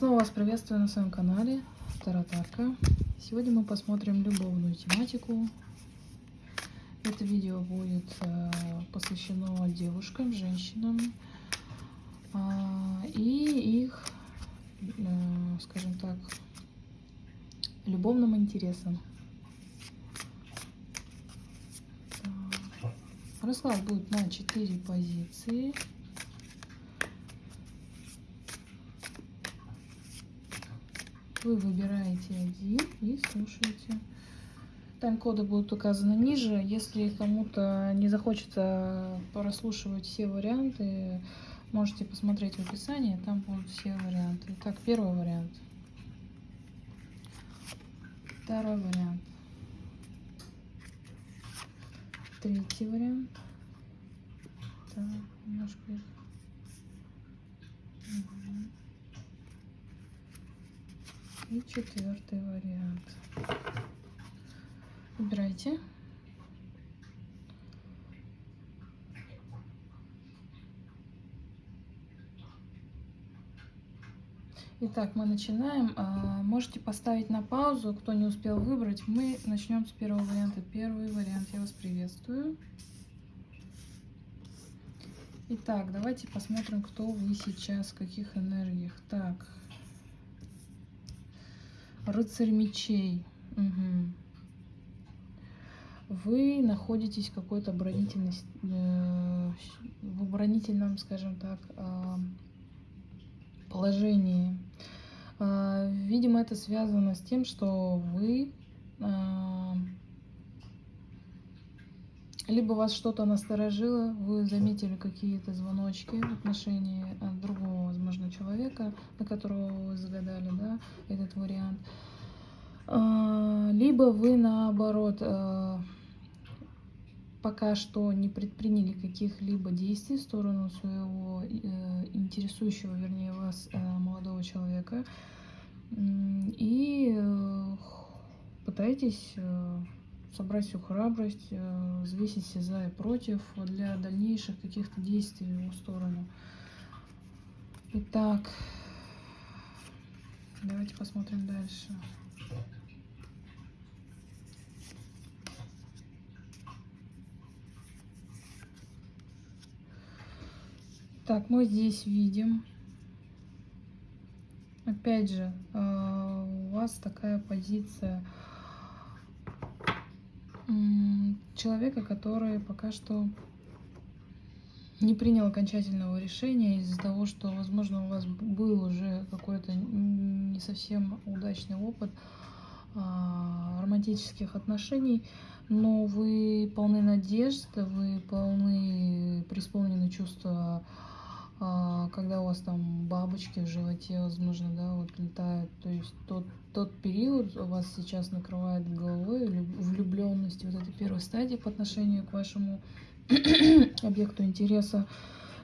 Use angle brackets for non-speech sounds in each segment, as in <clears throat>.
Снова вас приветствую на своем канале Таратарка. Сегодня мы посмотрим любовную тематику. Это видео будет э, посвящено девушкам, женщинам э, и их, э, скажем так, любовным интересам. Расклад будет на 4 позиции. Вы выбираете один и слушаете. Тайм-коды будут указаны ниже. Если кому-то не захочется прослушивать все варианты, можете посмотреть в описании, там будут все варианты. Так, первый вариант. Второй вариант. Третий вариант. Так, немножко И четвертый вариант. Выбирайте. Итак, мы начинаем. А, можете поставить на паузу, кто не успел выбрать. Мы начнем с первого варианта. Первый вариант я вас приветствую. Итак, давайте посмотрим, кто вы сейчас, в каких энергиях. Так, Рыцарь мечей. Угу. Вы находитесь в какой-то оборонительной, э, в оборонительном, скажем так, э, положении. Э, видимо, это связано с тем, что вы э, либо вас что-то насторожило, вы заметили какие-то звоночки в отношении другого, возможно, человека, на которого вы загадали, да, этот вариант. А, либо вы, наоборот, э, пока что не предприняли каких-либо действий в сторону своего э, интересующего, вернее, вас э, молодого человека, и пытаетесь собрать всю храбрость, э, взвесить все за и против для дальнейших каких-то действий в его сторону. Итак, давайте посмотрим дальше. Так, мы здесь видим, опять же, э, у вас такая позиция – человека, который пока что не принял окончательного решения из-за того, что, возможно, у вас был уже какой-то не совсем удачный опыт а, романтических отношений, но вы полны надежд, вы полны, преисполнены чувства когда у вас там бабочки в животе, возможно, да, вот летают. То есть тот, тот период у вас сейчас накрывает головой влюбленности, вот этой первой стадии по отношению к вашему <clears throat> объекту интереса.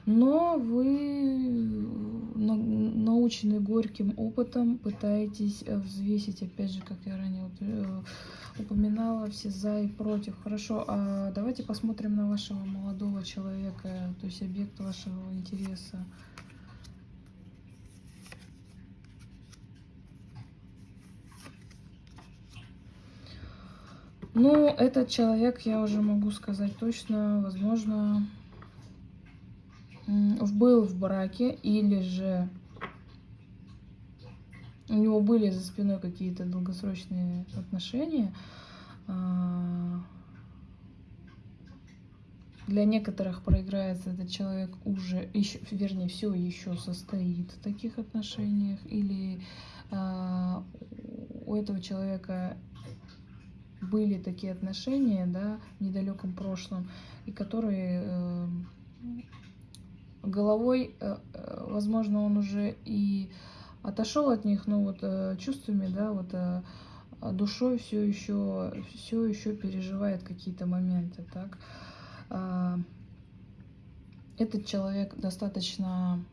Но вы, наученный горьким опытом, пытаетесь взвесить, опять же, как я ранее э, упоминала, все за и против. Хорошо, а давайте посмотрим на вашего молодого человека, то есть объект вашего интереса. Ну, этот человек, я уже могу сказать точно, возможно, был в браке или же у него были за спиной какие-то долгосрочные отношения. А, для некоторых проиграется этот человек уже, еще, вернее, все еще состоит в таких отношениях, или э, у этого человека были такие отношения, да, в недалеком прошлом, и которые э, головой, э, э, возможно, он уже и отошел от них, но вот э, чувствами, да, вот а душой все еще, все еще переживает какие-то моменты, так. А, этот человек достаточно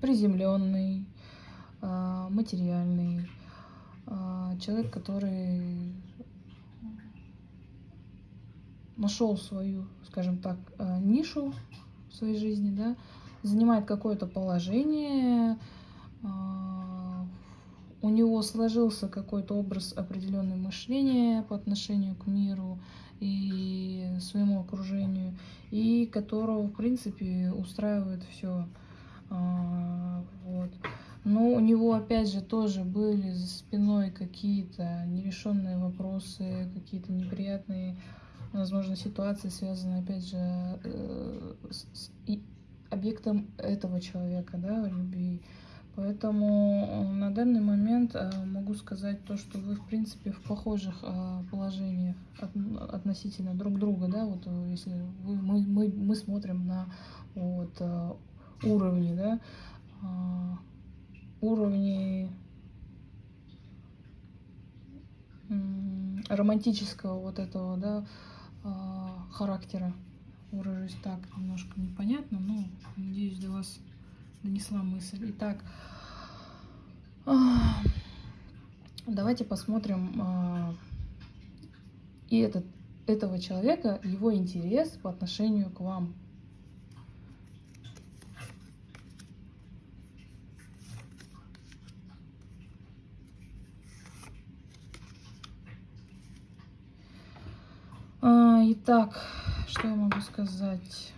приземленный, а, материальный, человек, который нашел свою, скажем так, нишу в своей жизни, да, занимает какое-то положение, у него сложился какой-то образ определенного мышления по отношению к миру и своему окружению, и которого, в принципе, устраивает все. А, вот. Но у него, опять же, тоже были за спиной какие-то нерешенные вопросы, какие-то неприятные, возможно, ситуации, связанные, опять же, э, с объектом этого человека, да, любви. Поэтому э, на данный момент э, могу сказать то, что вы, в принципе, в похожих положениях относительно друг друга, да, вот если вы, мы, мы, мы смотрим на вот, уровни, да, уровни романтического вот этого, да, характера. Выражусь так, немножко непонятно, но надеюсь, до вас донесла мысль. Итак, давайте посмотрим а, и этот, этого человека, его интерес по отношению к вам. А, итак, что я могу сказать?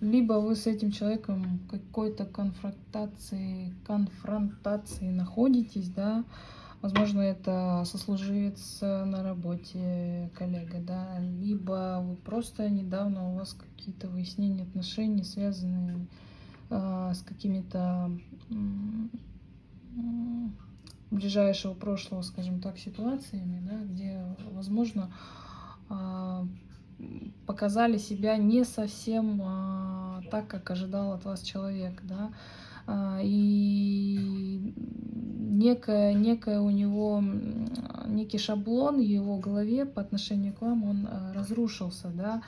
либо вы с этим человеком какой-то конфронтации, конфронтации находитесь, да, возможно, это сослуживец на работе, коллега, да, либо вы просто недавно у вас какие-то выяснения отношений, связанные э, с какими-то э, ближайшего прошлого, скажем так, ситуациями, да, где, возможно, э, показали себя не совсем а, так, как ожидал от вас человек, да, а, и некое, некое у него, некий шаблон в его голове по отношению к вам, он а, разрушился, да,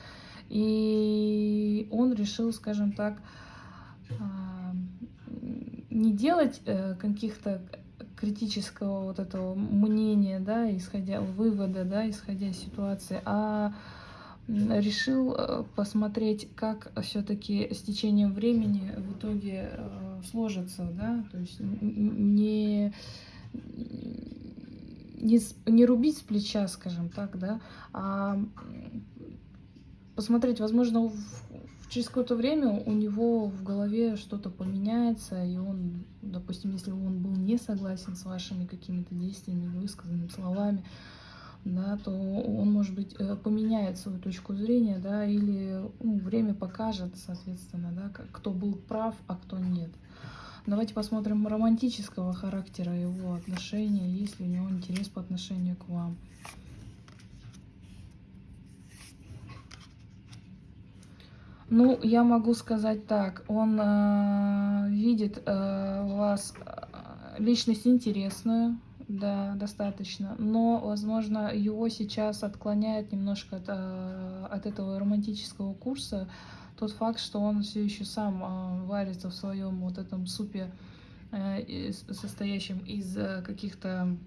и он решил, скажем так, а, не делать э, каких-то критического вот этого мнения, да, исходя вывода, да, исходя из ситуации, а решил э, посмотреть, как все-таки с течением времени в итоге э, сложится, да, то есть не, не, не рубить с плеча, скажем так, да, а посмотреть, возможно, в, через какое-то время у него в голове что-то поменяется, и он, допустим, если он был не согласен с вашими какими-то действиями, высказанными словами, да, то он, может быть, э, поменяет свою точку зрения, да, или ну, время покажет, соответственно, да, кто был прав, а кто нет. Давайте посмотрим романтического характера его отношения, есть ли у него интерес по отношению к вам. Ну, я могу сказать так, он э, видит э, вас э, личность интересную, да, достаточно. Но, возможно, его сейчас отклоняет немножко от, э, от этого романтического курса тот факт, что он все еще сам э, варится в своем вот этом супе, э, состоящем из каких-то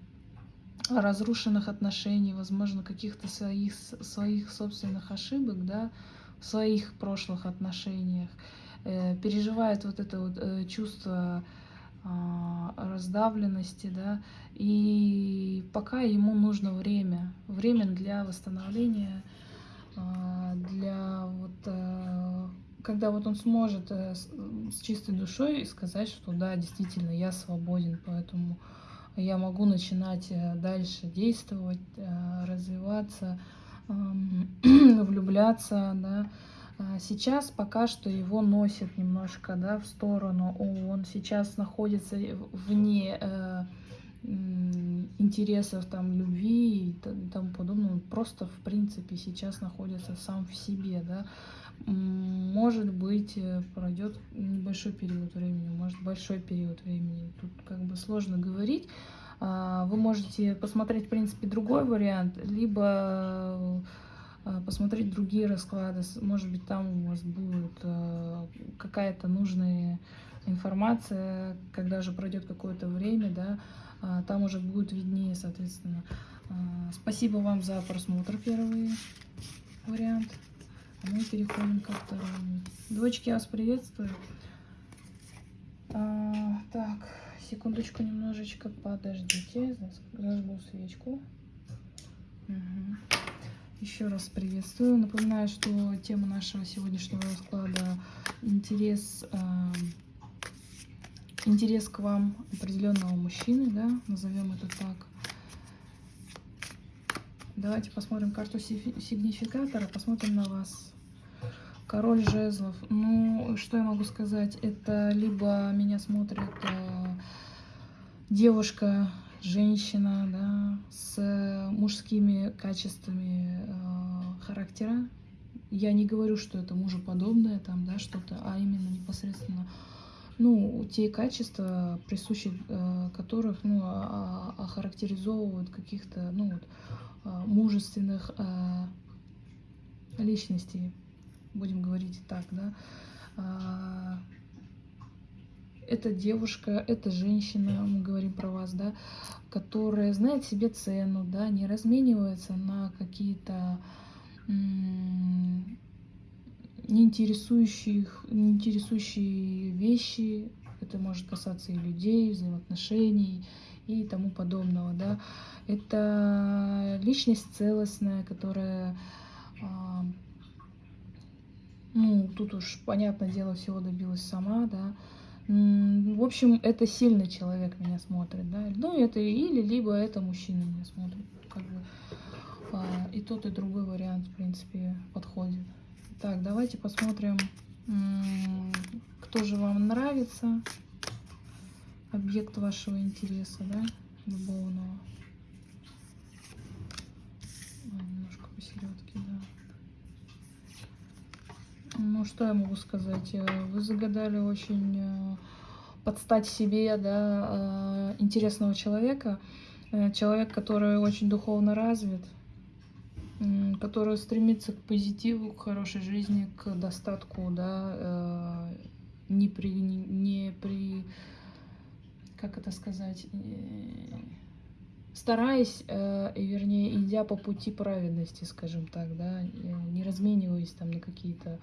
разрушенных отношений, возможно, каких-то своих, своих собственных ошибок, да, своих прошлых отношениях, переживает вот это вот чувство а, раздавленности, да, и пока ему нужно время, время для восстановления, а, для вот, э, когда вот он сможет э, с чистой душой сказать, что да, действительно, я свободен, поэтому я могу начинать э, дальше действовать, развиваться, <clears throat> влюбляться, да, а, сейчас пока что его носит немножко да, в сторону. Он сейчас находится вне э, интересов там, любви и тому подобное. Он просто, в принципе, сейчас находится сам в себе. Да. Может быть, э, пройдет небольшой период времени, может большой период времени. Тут как бы сложно говорить. А, вы можете посмотреть, в принципе, другой вариант, либо а, посмотреть другие расклады. Может быть, там у вас будет а, какая-то нужная информация, когда же пройдет какое-то время, да, а, там уже будет виднее, соответственно. Спасибо вам за просмотр, первый вариант. А мы переходим ко второму. Двочки, я вас приветствую. А, так, секундочку, немножечко подождите. Зажгу свечку. Угу. Еще раз приветствую. Напоминаю, что тема нашего сегодняшнего расклада интерес, э, интерес к вам определенного мужчины, да, назовем это так. Давайте посмотрим карту сигнификатора, посмотрим на вас. Король жезлов. Ну, что я могу сказать? Это либо меня смотрит э, девушка, женщина, да, с мужскими качествами э, характера. Я не говорю, что это мужеподобное там, да, что-то, а именно непосредственно, ну, те качества, присущи э, которых, ну, а, а, охарактеризовывают каких-то, ну, вот, э, мужественных э, личностей будем говорить так, да, а, это девушка, это женщина, мы говорим про вас, да, которая знает себе цену, да, не разменивается на какие-то неинтересующие вещи. Это может касаться и людей, взаимоотношений и тому подобного, да. Это личность целостная, которая а, ну, тут уж, понятное дело, всего добилась сама, да. В общем, это сильный человек меня смотрит, да. Ну, это или либо это мужчина меня смотрит. Как бы а, и тот, и другой вариант, в принципе, подходит. Так, давайте посмотрим, кто же вам нравится. Объект вашего интереса, да, любовного. Немножко посередке, да. Ну, что я могу сказать? Э, вы загадали очень э, подстать себе, да, э, интересного человека. Человек, который очень духовно развит, который стремится к позитиву, к хорошей жизни, к достатку, да, не при, не при, как это сказать, стараясь, вернее, идя по пути праведности, скажем так, да, не размениваясь там на какие-то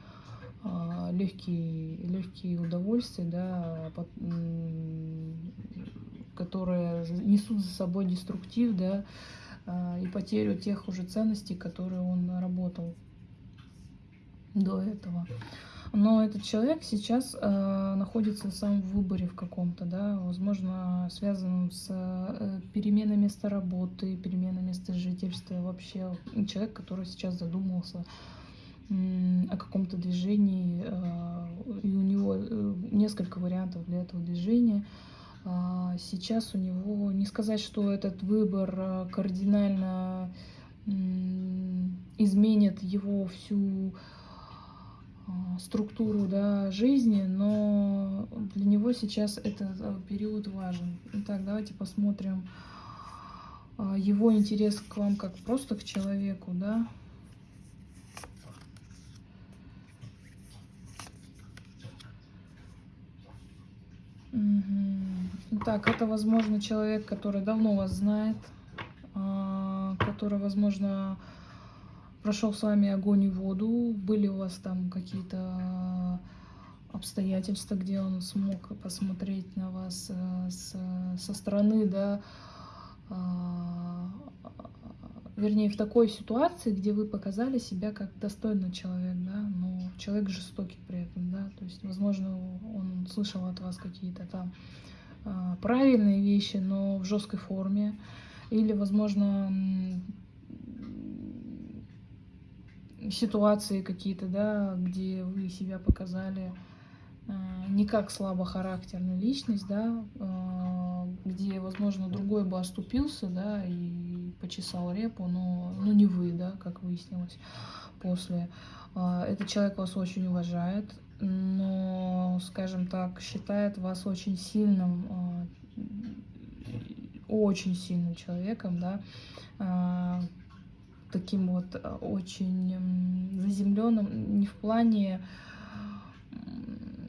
а, легкие, легкие удовольствия, да, которые несут за собой деструктив, да, а, и потерю тех уже ценностей, которые он наработал до этого. Но этот человек сейчас э, находится сам в выборе в каком-то, да, возможно, связанном с э, переменой места работы, переменой места жительства, вообще человек, который сейчас задумался о каком-то движении, э, и у него э, несколько вариантов для этого движения. А, сейчас у него, не сказать, что этот выбор э, кардинально изменит его всю структуру да, жизни, но для него сейчас этот период важен. Итак, давайте посмотрим его интерес к вам как просто к человеку, да, Угу. Так, это, возможно, человек, который давно вас знает, а, который, возможно, прошел с вами огонь и воду, были у вас там какие-то обстоятельства, где он смог посмотреть на вас э, со стороны, да, а, вернее, в такой ситуации, где вы показали себя как достойный человек, да, но человек жестокий при этом, да, то есть, возможно, он слышал от вас какие-то там правильные вещи, но в жесткой форме, или, возможно, ситуации какие-то, да, где вы себя показали а, не как слабохарактерная личность, да, а, где, возможно, другой бы оступился, да, и почесал репу, но ну, не вы, да, как выяснилось после. А, этот человек вас очень уважает, но, скажем так, считает вас очень сильным, очень сильным человеком, да, таким вот очень заземленным, не в плане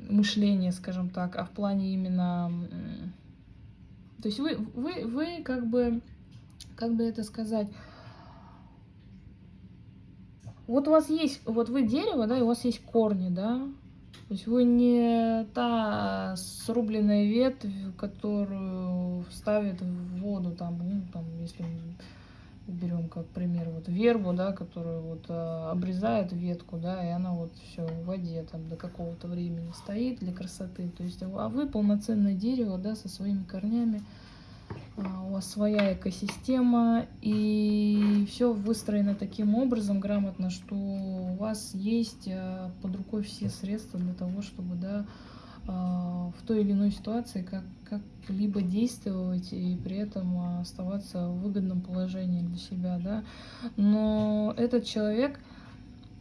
мышления, скажем так, а в плане именно... То есть вы, вы, вы как бы, как бы это сказать, Вот у вас есть, вот вы дерево, да, и у вас есть корни, да, то есть вы не та срубленная ветвь, которую ставят в воду, там, ну, там, если берем как пример вот вербу, да, которую вот а, обрезает ветку, да, и она вот все в воде там до какого-то времени стоит для красоты. То есть, а вы полноценное дерево, да, со своими корнями, а, у вас своя экосистема, и все выстроено таким образом грамотно, что у вас есть а, под рукой все средства для того, чтобы, да, в той или иной ситуации как, как-либо действовать и при этом оставаться в выгодном положении для себя, да. Но этот человек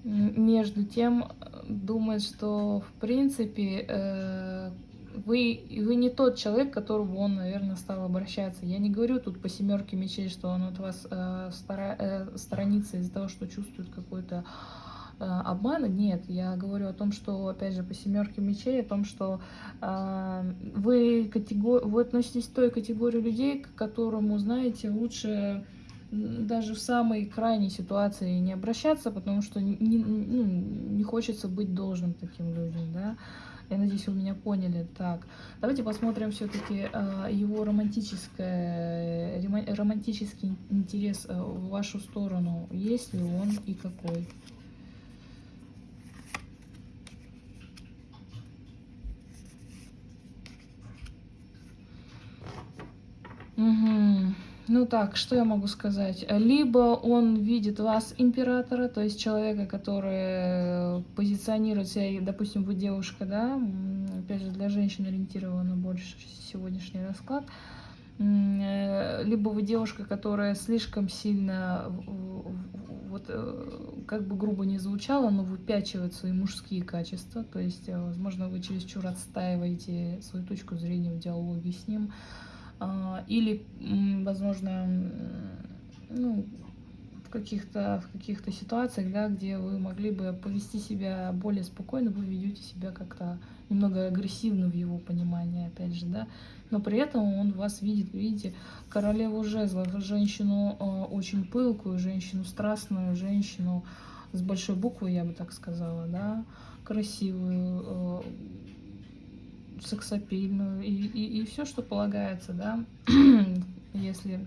между тем думает, что в принципе э, вы, вы не тот человек, к которому он, наверное, стал обращаться. Я не говорю тут по семерке мечей, что он от вас э, стара, э, сторонится из-за того, что чувствует какой-то э, обмана. Нет, я говорю о том, что, опять же, по семерке мечей, о том, что э, вы, категор... вы относитесь к той категории людей, к которому, знаете, лучше даже в самой крайней ситуации не обращаться, потому что не, ну, не хочется быть должным таким людям, да. Я надеюсь, вы меня поняли. Так, давайте посмотрим все-таки э, его романтическое, романтический интерес э, в вашу сторону. Есть ли он и какой? Угу. Ну так, что я могу сказать? Либо он видит вас императора, то есть человека, который позиционирует себя, допустим, вы девушка, да, опять же, для женщин ориентировано больше сегодняшний расклад, э, либо вы девушка, которая слишком сильно, вот э, как бы грубо не звучало, но выпячивает свои мужские качества, то есть, э, возможно, вы чересчур отстаиваете свою точку зрения в диалоге с ним, или, возможно, ну, в каких-то в каких-то ситуациях, да, где вы могли бы повести себя более спокойно, вы ведете себя как-то немного агрессивно в его понимании, опять же, да, но при этом он вас видит, видите, королеву жезлов, женщину э, очень пылкую, женщину страстную, женщину с большой буквы, я бы так сказала, да, красивую, э, сексапильную и, и, и все, что полагается, да, <clears throat> если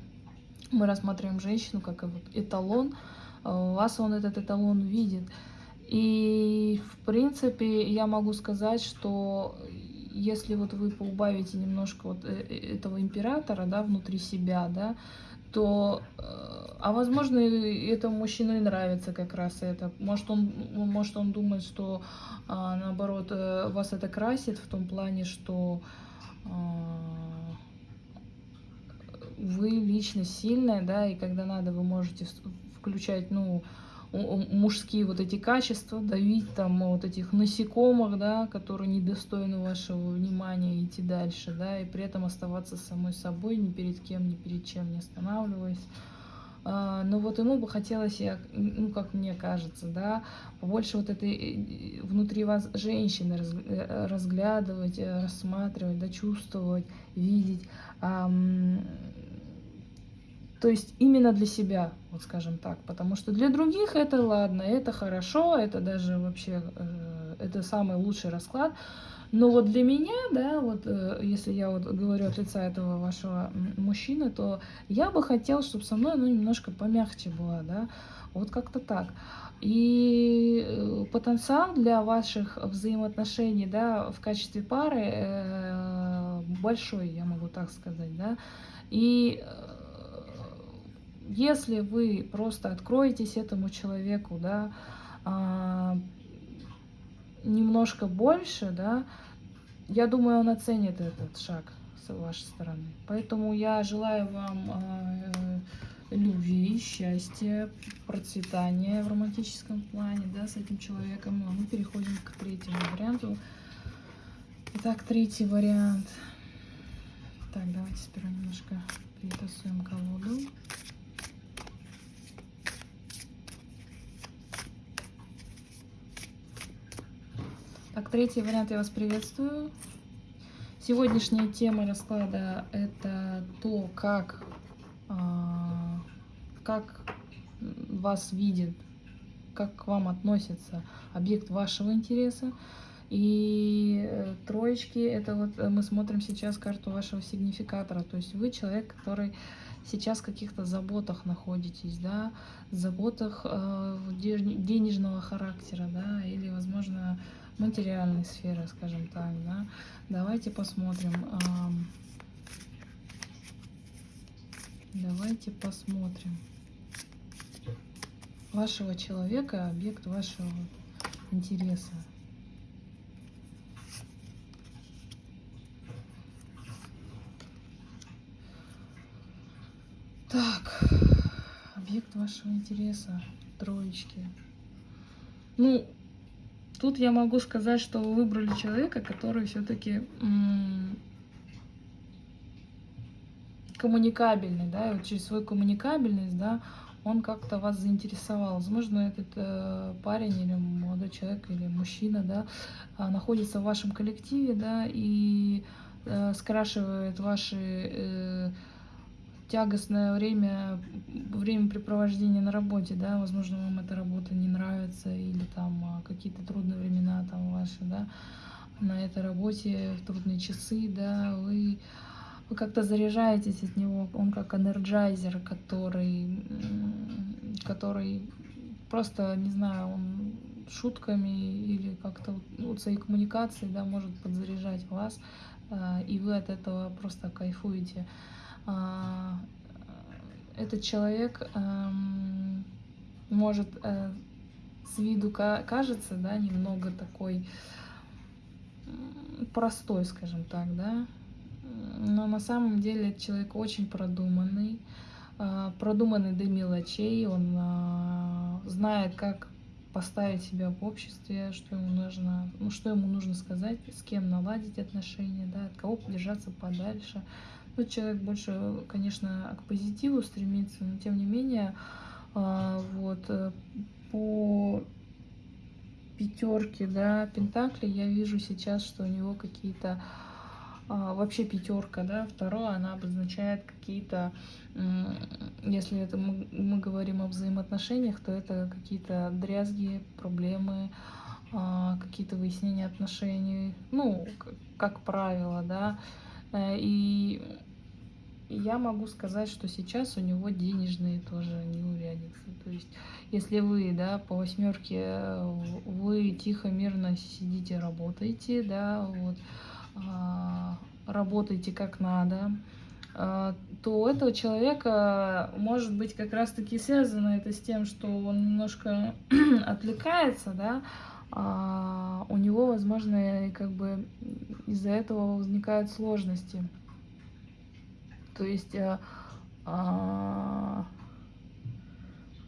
мы рассматриваем женщину как вот эталон, у вас он этот эталон видит. И, в принципе, я могу сказать, что если вот вы поубавите немножко вот э, э, этого императора, да, внутри себя, да, то, э, а возможно, этому мужчину и нравится как раз это. Может, он, может, он думает, что, а, наоборот, э, вас это красит в том плане, что а, вы лично сильная, да, и когда надо, вы можете включать, ну, мужские вот эти качества, давить там вот этих насекомых, да, которые недостойны вашего внимания, идти дальше, да, и при этом оставаться самой собой, ни перед кем, ни перед чем не останавливаясь. А, но вот ему бы хотелось, ну, как мне кажется, да, побольше вот этой э, внутри вас женщины э, разглядывать, э, рассматривать, да, чувствовать, видеть. То есть именно для себя, вот скажем так. Потому что для других это ладно, это хорошо, это даже вообще, это самый лучший расклад. Но вот для меня, да, вот э, если я вот говорю от лица этого вашего мужчины, то я бы хотела, чтобы со мной ну, немножко помягче была, да, вот как-то так. И э, потенциал для ваших взаимоотношений, да, в качестве пары э, большой, я могу так сказать, да. И если вы просто откроетесь этому человеку, да, а, немножко больше, да, я думаю, он оценит этот шаг с вашей стороны. Поэтому я желаю вам э, любви, счастья, процветания в романтическом плане, да, с этим человеком. А мы переходим к третьему варианту. Итак, третий вариант. Так, давайте сперва немножко перетасуем колоду. Так, третий вариант я вас приветствую. Сегодняшняя тема расклада это то, как, а, как вас видит как к вам относится объект вашего интереса. И э, троечки, это вот э, мы смотрим сейчас карту вашего сигнификатора. То есть вы человек, который сейчас в каких-то заботах находитесь, да, заботах э, денежного характера, да, или, возможно, материальной сферы, скажем так, да. Давайте посмотрим. Давайте посмотрим вашего человека, объект вашего интереса. Так, объект вашего интереса, троечки. Ну, тут я могу сказать, что вы выбрали человека, который все-таки коммуникабельный, да, и вот через свою коммуникабельность, да, он как-то вас заинтересовал. Возможно, этот э, парень или молодой человек или мужчина, да, э, находится в вашем коллективе, да, и э, скрашивает ваши э, тягостное время, времяпрепровождение на работе, да, возможно, вам эта работа не нравится, или там а, какие-то трудные времена там ваши, да, на этой работе, в трудные часы, да, вы, вы как-то заряжаетесь от него, он как энерджайзер, который, который просто, не знаю, он шутками или как-то вот своей коммуникацией, да, может подзаряжать вас, а, и вы от этого просто кайфуете. А, этот человек эм, может э, с виду кажется, да, немного такой простой, скажем так, да, но на самом деле этот человек очень продуманный, э, продуманный до мелочей, он э, знает, как поставить себя в обществе, что ему нужно, ну, что ему нужно сказать, с кем наладить отношения, да, от кого держаться подальше, ну, человек больше, конечно, к позитиву стремится, но тем не менее, а, вот, э, по пятерке, да, Пентакли я вижу сейчас, что у него какие-то а, вообще пятерка, да, второе, она обозначает какие-то, если это мы, мы говорим о взаимоотношениях, то это какие-то дрязги, проблемы, а, какие-то выяснения отношений, ну, как правило, да, и я могу сказать, что сейчас у него денежные тоже неурядицы. То есть, если вы, да, по восьмерке, э, вы тихо, мирно сидите, работаете, да, вот, а, работаете как надо, а, то у этого человека может быть как раз-таки связано это с тем, что он немножко <clears throat> отвлекается, да, а, у него, возможно, как бы из-за этого возникают сложности. То есть, а, а,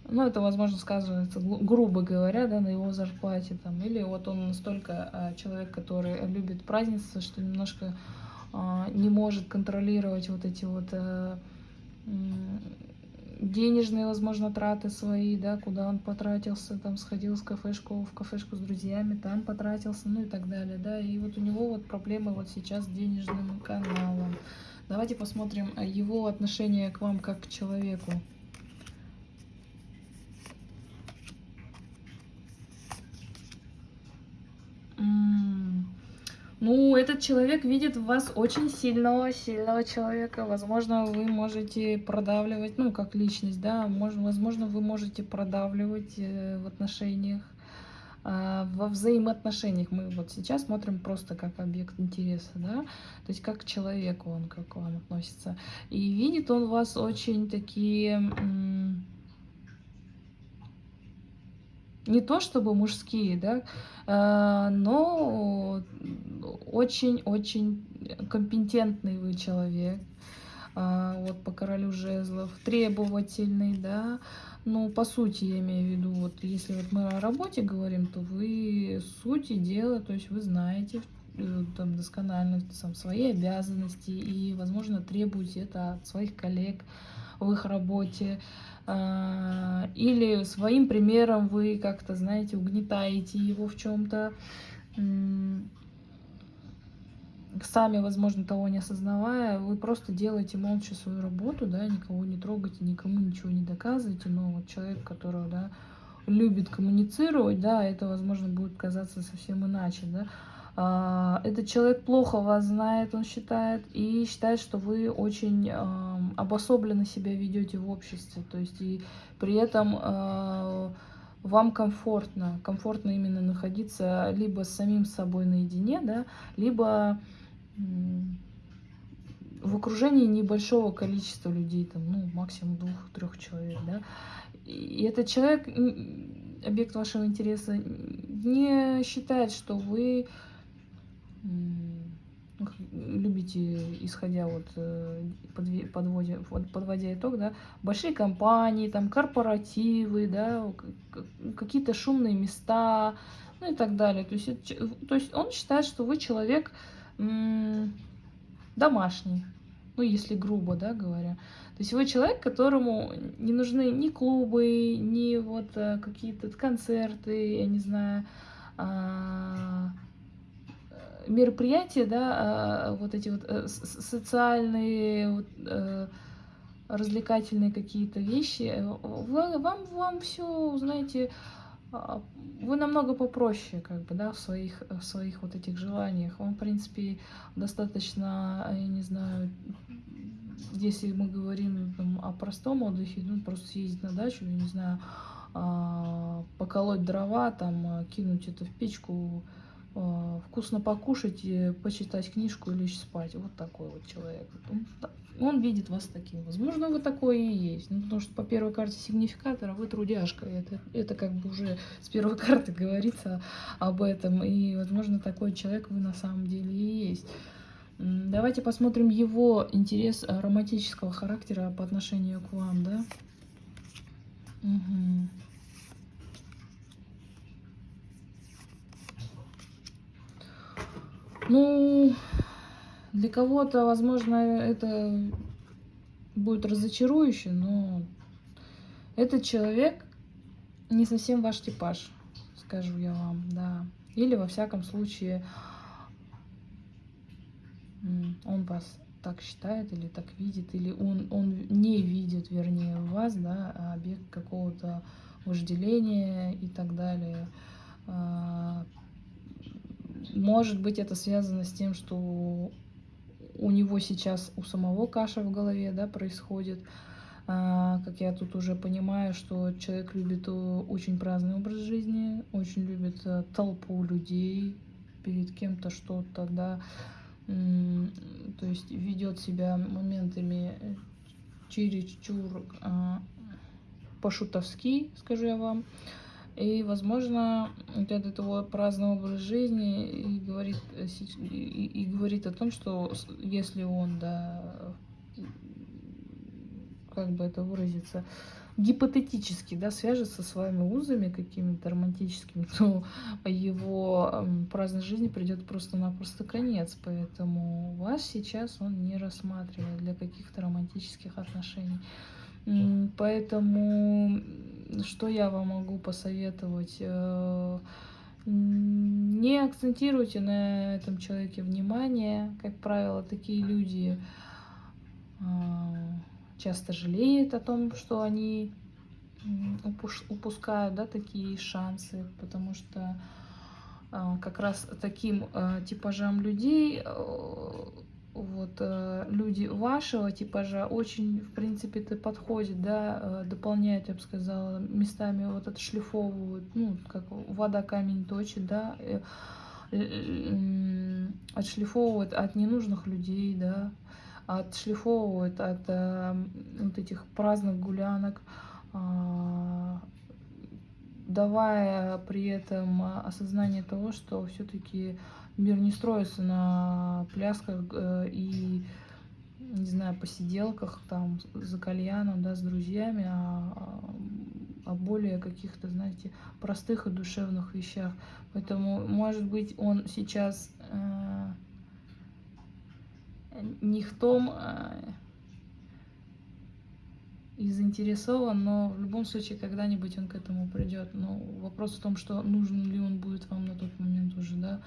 ну, это, возможно, сказывается, грубо говоря, да, на его зарплате, там, или вот он настолько а, человек, который любит празднество, что немножко а, не может контролировать вот эти вот а, денежные, возможно, траты свои, да, куда он потратился, там сходил в кафешку, в кафешку с друзьями, там потратился, ну и так далее, да, и вот у него вот проблемы вот сейчас с денежным каналом. Давайте посмотрим его отношение к вам как к человеку. Ну, этот человек видит в вас очень сильного, сильного человека. Возможно, вы можете продавливать, ну, как личность, да, может, возможно, вы можете продавливать э, в отношениях, э, во взаимоотношениях. Мы вот сейчас смотрим просто как объект интереса, да, то есть как к человеку он, как вам относится. И видит он вас очень такие не то чтобы мужские, да, но очень-очень компетентный вы человек. А, вот по королю жезлов, требовательный, да, ну, по сути, я имею в виду, вот если вот мы о работе говорим, то вы сути дела, то есть вы знаете э, там досконально там, свои обязанности и, возможно, требуете это от своих коллег в их работе. А, или своим примером вы как-то, знаете, угнетаете его в чем-то, сами, возможно, того не осознавая, вы просто делаете молча свою работу, да, никого не трогаете, никому ничего не доказываете, но вот человек, которого, да, любит коммуницировать, да, это, возможно, будет казаться совсем иначе, да. А, этот человек плохо вас знает, он считает, и считает, что вы очень обособленно себя ведете в обществе, то есть и при этом а, вам комфортно, комфортно именно находиться либо с самим собой наедине, да, либо в окружении небольшого количества людей, там, ну, максимум двух-трех человек, да, и этот человек, объект вашего интереса, не считает, что вы любите, исходя вот э, подводя, подводя итог, да, большие компании, там, корпоративы, да, какие-то шумные места, ну и так далее. То есть, то есть он считает, что вы человек домашний, ну, если грубо, да, говоря. То есть вы человек, которому не нужны ни клубы, ни вот э, какие-то концерты, я не знаю, а, мероприятия, да, а, вот эти вот э, социальные, вот, э, развлекательные какие-то вещи, вы, вам, вам все, знаете, а, вы намного попроще, как бы, да, в своих, в своих вот этих желаниях. Вам, в принципе, достаточно, я не знаю, если мы говорим там, о простом отдыхе, ну, просто съездить на дачу, я не знаю, а, поколоть дрова, там, кинуть это в печку, вкусно покушать, почитать книжку и лечь спать. Вот такой вот человек. Он, он видит вас таким. Возможно, вы такое и есть. Ну, потому что по первой карте сигнификатора вы трудяшка. Это, это как бы уже с первой <laughs> карты говорится об этом. И, возможно, такой человек вы на самом деле и есть. Давайте посмотрим его интерес романтического характера по отношению к вам, да? Угу. Ну, для кого-то, возможно, это будет разочарующе, но этот человек не совсем ваш типаж, скажу я вам, да. Или, во всяком случае, он вас так считает или так видит, или он, он не видит, вернее, вас, да, а объект какого-то вожделения и так далее. Может быть, это связано с тем, что у него сейчас у самого каша в голове да, происходит. А, как я тут уже понимаю, что человек любит очень праздный образ жизни, очень любит э, толпу людей, перед кем-то что-то, да, то есть ведет себя моментами э, чересчур а, по-шутовски, скажу я вам. И, возможно, вот этот его праздный образ жизни и говорит, э, и, и говорит о том, что если он, да, как бы это выразиться, гипотетически, да, свяжется с вами узами какими-то романтическими, <laughs> то его праздной жизни придет просто-напросто конец. Поэтому вас сейчас он не рассматривает для каких-то романтических отношений. Поэтому что я вам могу посоветовать? Э, не акцентируйте на этом человеке внимание. Как правило, такие люди а, часто жалеют о том, что они упускают да, такие шансы, потому что а, как раз таким типажам людей вот э, люди вашего типажа очень, в принципе, это подходит, да, э, дополняют, я бы сказала, местами вот отшлифовывают, ну, как вода камень точит, да, э, отшлифовывают от ненужных людей, да, отшлифовывают от вот этих праздных гулянок, а, давая при этом осознание того, что все-таки мир не строится на плясках э, и, не знаю, посиделках там за кальяном, да, с друзьями, а, а более каких-то, знаете, простых и душевных вещах. Поэтому, может быть, он сейчас э, не в том э, и заинтересован, но в любом случае когда-нибудь он к этому придет. Но вопрос в том, что нужен ли он будет вам на тот момент уже, да,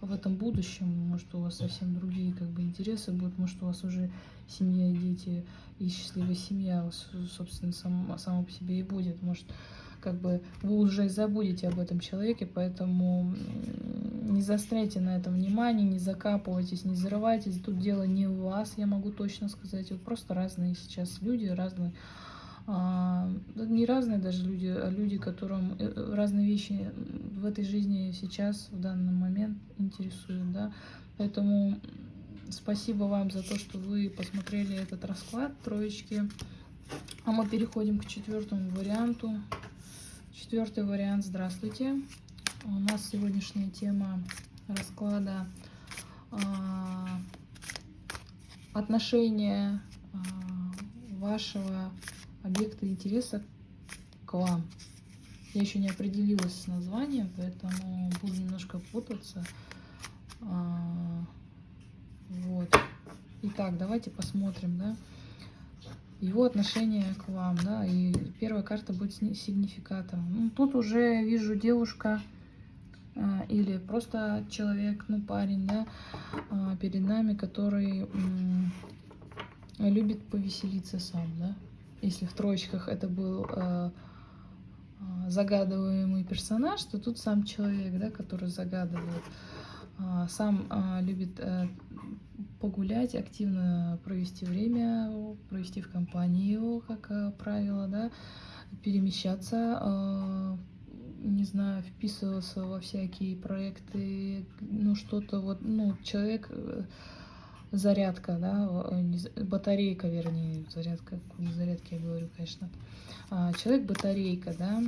в этом будущем, может, у вас совсем другие как бы интересы будут, может, у вас уже семья и дети, и счастливая семья, собственно, сам, сама по себе и будет, может, как бы вы уже забудете об этом человеке, поэтому не застряйте на этом внимание, не закапывайтесь, не зарывайтесь. Тут дело не в вас, я могу точно сказать. Вот просто разные сейчас люди, разные не разные даже люди, а люди, которым э, разные вещи в этой жизни сейчас, в данный момент интересуют, да. Поэтому спасибо вам за то, что вы посмотрели этот расклад троечки. А мы переходим к четвертому варианту. Четвертый вариант. Здравствуйте. У нас сегодняшняя тема расклада а, отношения а, вашего объекта интереса к вам. Я еще не определилась с названием, поэтому буду немножко путаться. А, вот. Итак, давайте посмотрим, да, его отношение к вам, да, и первая карта будет сигнификатором. Ну, тут уже вижу девушка а, или просто человек, ну, парень, да, а, перед нами, который любит повеселиться сам, да, если в троечках это был э, э, загадываемый персонаж, то тут сам человек, да, который загадывает, э, сам э, любит э, погулять, активно провести время, провести в компании его, как э, правило, да, перемещаться, не знаю, вписываться во всякие проекты, ну что-то вот, ну человек зарядка, да, э, батарейка, вернее, зарядка, зарядки я говорю, конечно. А, человек батарейка, да,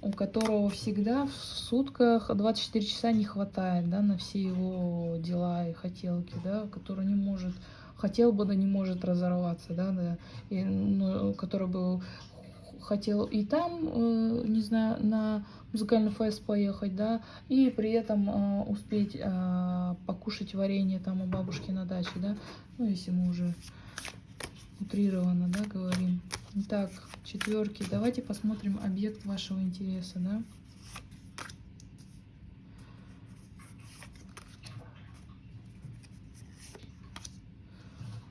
у которого всегда в сутках 24 часа не хватает, да, на все его дела и хотелки, да, который не может, хотел бы, да не может разорваться, да, да и, ну, который бы хотел и там, э, не знаю, на музыкальный фест поехать, да, и при этом э, успеть э, покушать варенье там у бабушки на даче, да, ну, если мы уже утрированно, да, говорим. Итак, четверки. Давайте посмотрим объект вашего интереса, да.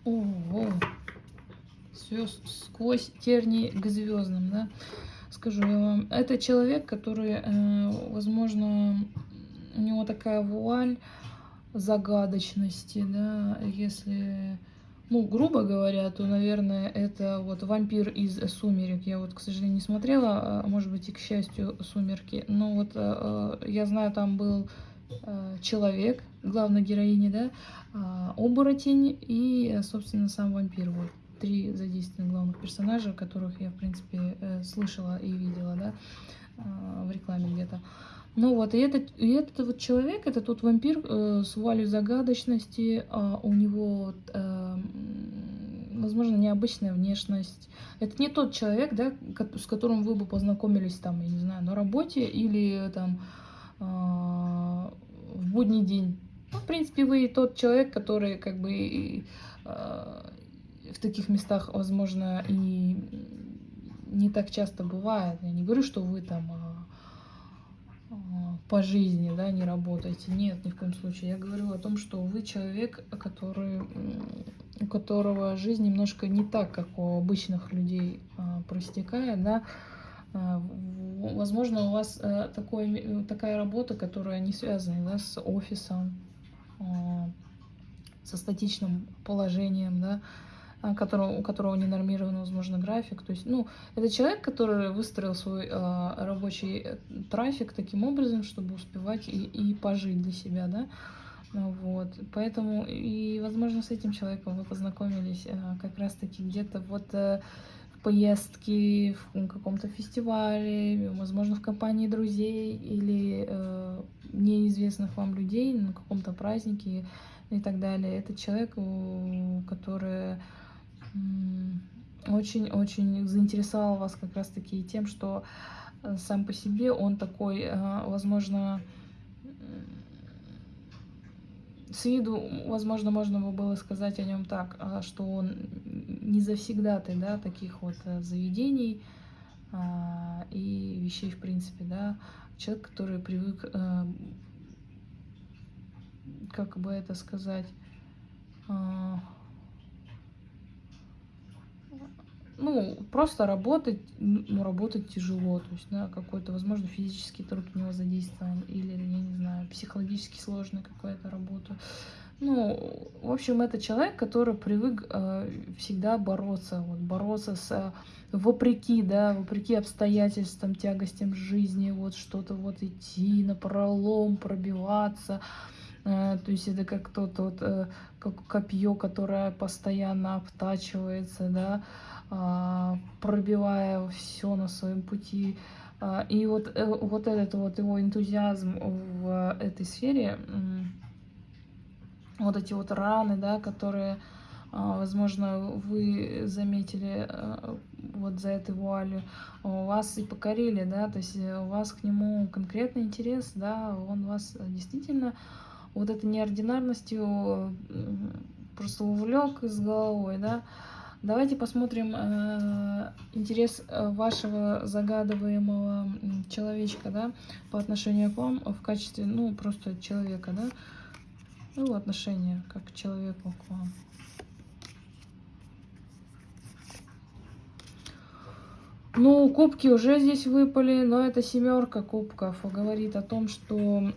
Ого, все сквозь терни к звездам, да скажу я вам. Это человек, который, э, возможно, у него такая вуаль загадочности, да, если, ну, грубо говоря, то, наверное, это вот вампир из «Сумерек». Я вот, к сожалению, не смотрела, а, может быть, и к счастью, «Сумерки». Но вот э, э, я знаю, там был человек, главной героини, да, а, оборотень и, собственно, сам вампир. Вот три задействованных главных персонажа, которых я, в принципе, э, слышала и видела, да, э, в рекламе где-то. Ну вот, и этот, и этот вот человек, это тот вампир э, с вуалью загадочности, э, у него, э, возможно, необычная внешность. Это не тот человек, да, с которым вы бы познакомились там, я не знаю, на работе или там э, в будний день. Ну, в принципе, вы тот человек, который как бы э, в таких местах, возможно, и не так часто бывает. Я не говорю, что вы там а, а, по жизни, да, не работаете. Нет, ни в коем случае. Я говорю о том, что вы человек, который, у которого жизнь немножко не так, как у обычных людей а, простекает, да. Возможно, у вас такой, такая работа, которая не связана да, с офисом, со статичным положением, да, которого, у которого не нормирован, возможно, график. То есть, ну, это человек, который выстроил свой э, рабочий э, трафик таким образом, чтобы успевать и, и пожить для себя, да. Вот, поэтому и, возможно, с этим человеком вы познакомились э, как раз-таки где-то вот э, в поездке, в каком-то фестивале, возможно, в компании друзей или э, неизвестных вам людей на каком-то празднике и так далее. Это человек, который очень-очень заинтересовал вас как раз-таки тем, что э, сам по себе он такой, э, возможно, с виду, возможно, можно было сказать о нем так, а, что он не завсегдатый, да, таких вот э, заведений а, и вещей, в принципе, да, человек, который привык, как бы это сказать, а, ну, просто работать, ну, работать тяжело, то есть, да, какой-то, возможно, физический труд у него задействован, или, я не знаю, психологически сложная какая-то работа. Ну, в общем, это человек, который привык э, всегда бороться, вот, бороться с, э, вопреки, да, вопреки обстоятельствам, тягостям жизни, вот, что-то вот идти на пролом, пробиваться, э, то есть это как тот вот, э, как копье, которое постоянно обтачивается, да, пробивая все на своем пути. А, и вот, э, вот этот вот его энтузиазм в этой сфере, вот эти вот раны, да, которые, а, возможно, вы заметили вот за этой вуалью, вас и покорили, да, то есть у вас к нему конкретный интерес, да, он вас действительно вот этой неординарностью просто увлек с головой, да, Давайте посмотрим э, интерес э, вашего загадываемого человечка, да, по отношению к вам в качестве, ну, просто человека, да, ну, отношение как к человеку к вам. Ну, кубки уже здесь выпали, но это семерка кубков говорит о том, что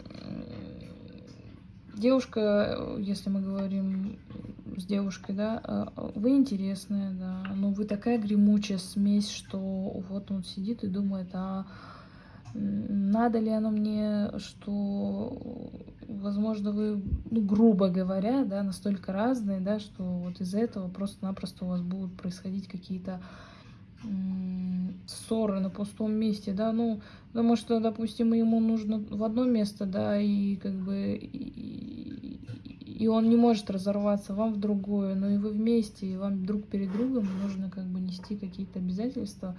девушка, если мы говорим с девушкой, да, а, вы интересная, да, но вы такая гремучая смесь, что вот он сидит и думает, а надо ли оно мне, что, возможно, вы, ну, грубо говоря, да, настолько разные, да, что вот из-за этого просто-напросто у вас будут происходить какие-то ссоры на пустом месте, да, ну, потому что, допустим, ему нужно в одно место, да, и как бы и, и он не может разорваться вам в другое, но и вы вместе, и вам друг перед другом нужно как бы нести какие-то обязательства,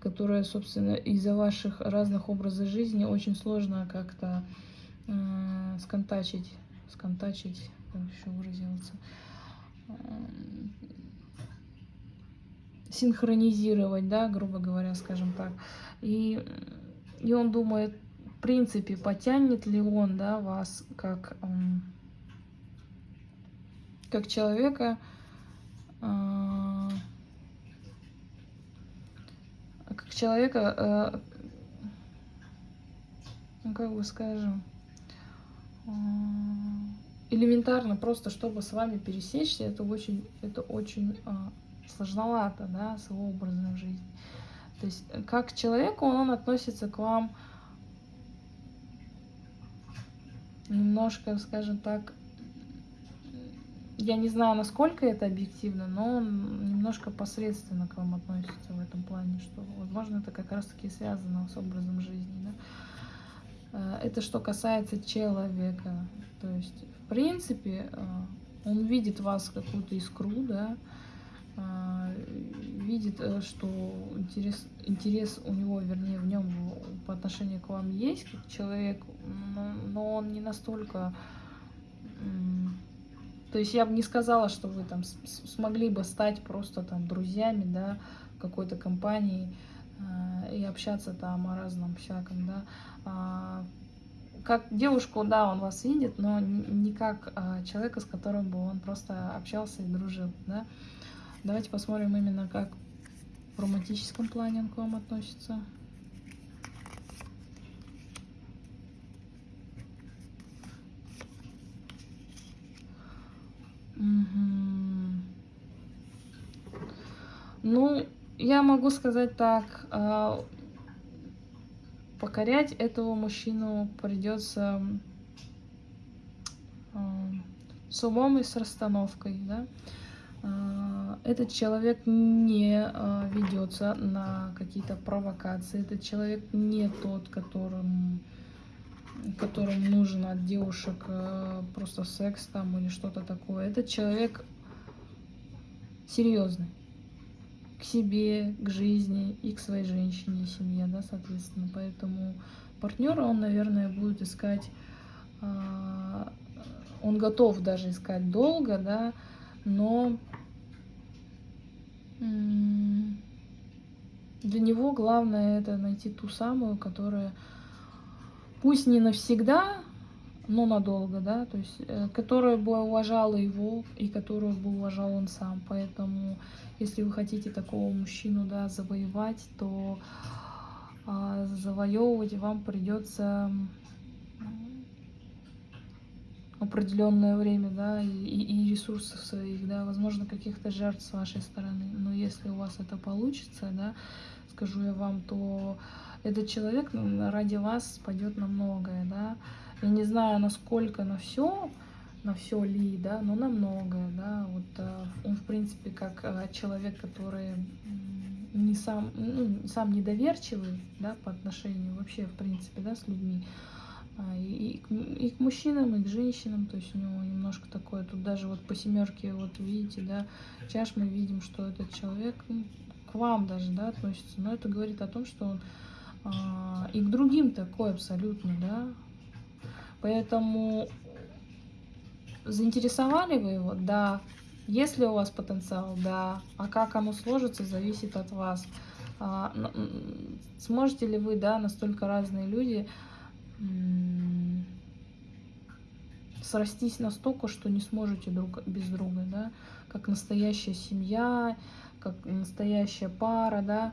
которые, собственно, из-за ваших разных образов жизни очень сложно как-то э, сконтачить, сконтачить, как еще выразился, э, синхронизировать, да, грубо говоря, скажем так. И, и он думает, в принципе, потянет ли он, да, вас как... Э, как человека, а, как человека, а, ну как бы скажем, а, элементарно просто, чтобы с вами пересечься, это очень, это очень сложновато, да, с его образом жизни. То есть, как к человеку он относится к вам немножко, скажем так, я не знаю, насколько это объективно, но он немножко посредственно к вам относится в этом плане, что, возможно, это как раз-таки связано с образом жизни. Да? Э, это что касается человека. То есть, в принципе, э, он видит вас какую-то искру, да, э, видит, что интерес, интерес у него, вернее, в нем по отношению к вам есть, как человек, но, но он не настолько то есть я бы не сказала, что вы там смогли бы стать просто там друзьями, да, какой-то компании э, и общаться там о разном всяком, да. А, как девушку, да, он вас видит, но не как а, человека, с которым бы он просто общался и дружил, да. Давайте посмотрим именно, как в романтическом плане он к вам относится. Ну, я могу сказать так, а, покорять этого мужчину придется а, с умом и с расстановкой, да. А, этот человек не ведется на какие-то провокации, этот человек не тот, которым которым нужен от девушек э, просто секс там или что-то такое. Этот человек серьезный к себе, к жизни и к своей женщине семье, да, соответственно. Поэтому партнера он, наверное, будет искать, э, он готов даже искать долго, да, но для него главное это найти ту самую, которая пусть не навсегда, но надолго, да, то есть, э, которую бы уважала его и которую бы уважал он сам. Поэтому, если вы хотите такого мужчину, да, завоевать, то э, завоевывать вам придется определенное время, да, и, и ресурсов своих, да, возможно, каких-то жертв с вашей стороны. Но если у вас это получится, да, скажу я вам, то этот человек ради вас пойдет на многое, да. Я не знаю, насколько на все, на все ли, да, но на многое, да. Вот э, он, в принципе, как э, человек, который не сам, ну, сам недоверчивый, да, по отношению вообще, в принципе, да, с людьми, и, и, к мужчинам, и к женщинам, то есть у него немножко такое, тут даже вот по семерке, вот видите, да, чаш мы видим, что этот человек ну, к вам даже, да, относится, но это говорит о том, что он а, и к другим такой абсолютно, да, поэтому заинтересовали вы его, да, есть ли у вас потенциал, да, а как оно сложится, зависит от вас, а, сможете ли вы, да, настолько разные люди, срастись настолько, что не сможете друг без друга, да, как настоящая семья, как настоящая пара, да,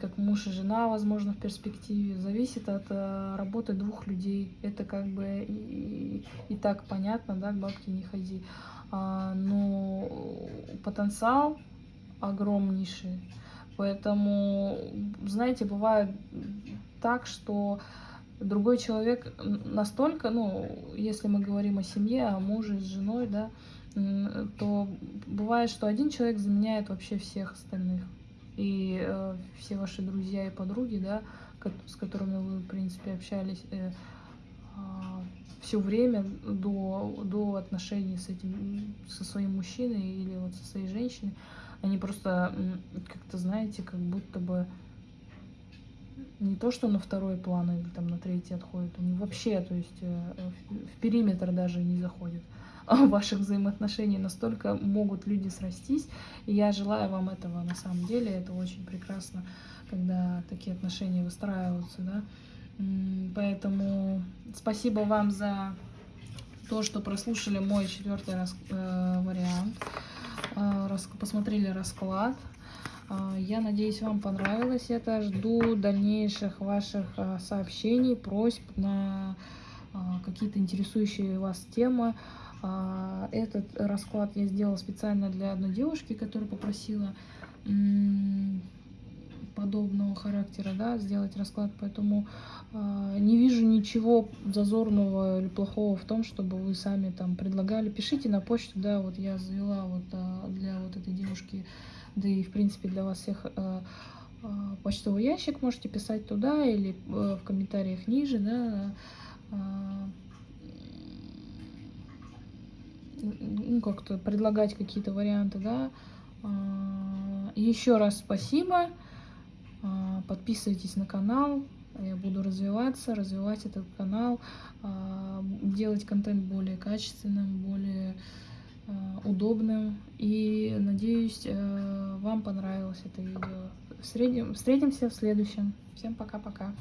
как муж и жена, возможно, в перспективе, зависит от э, работы двух людей. Это как бы и, и, так понятно, да, к бабке не ходи. А, но потенциал огромнейший. Поэтому, знаете, бывает так, что другой человек настолько, ну, если мы говорим о семье, о муже с женой, да, то бывает, что один человек заменяет вообще всех остальных. И э, все ваши друзья и подруги, да, с которыми вы, в принципе, общались э, э, все время до, до отношений с этим, со своим мужчиной или вот со своей женщиной, они просто как-то, знаете, как будто бы не то, что на второй план или там на третий отходят, они вообще, то есть э, в периметр даже не заходят <laughs> ваших взаимоотношений. Настолько могут люди срастись. И я желаю вам этого на самом деле. Это очень прекрасно, когда такие отношения выстраиваются. Да? Поэтому спасибо вам за то, что прослушали мой четвертый рас, э, вариант. Э, рас, посмотрели расклад. А, я надеюсь, вам понравилось это. Жду дальнейших ваших а, сообщений, просьб на а, какие-то интересующие вас темы. Этот расклад я сделала специально для одной девушки, которая попросила подобного характера, да, сделать расклад, поэтому не вижу ничего зазорного или плохого в том, чтобы вы сами там предлагали. Пишите на почту, да, вот я завела вот для вот этой девушки да и, в принципе, для вас всех э, э, почтовый ящик можете писать туда или э, в комментариях ниже, да, ну, как-то предлагать какие-то варианты, да. Еще раз спасибо. Подписывайтесь на канал. Я буду развиваться, развивать этот канал, делать контент более качественным, более удобным. И надеюсь, э, вам понравилось это видео. Встретимся в следующем. Всем пока-пока.